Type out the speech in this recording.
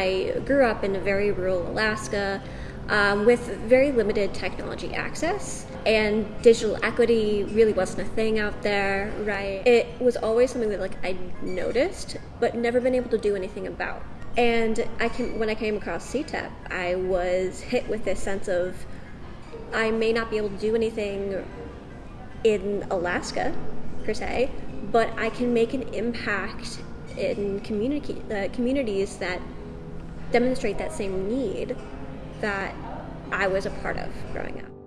I grew up in a very rural Alaska um, with very limited technology access. And digital equity really wasn't a thing out there, right? It was always something that like I noticed, but never been able to do anything about. And I can, when I came across CTEP, I was hit with this sense of I may not be able to do anything in Alaska per se, but I can make an impact in community uh, communities that demonstrate that same need that I was a part of growing up.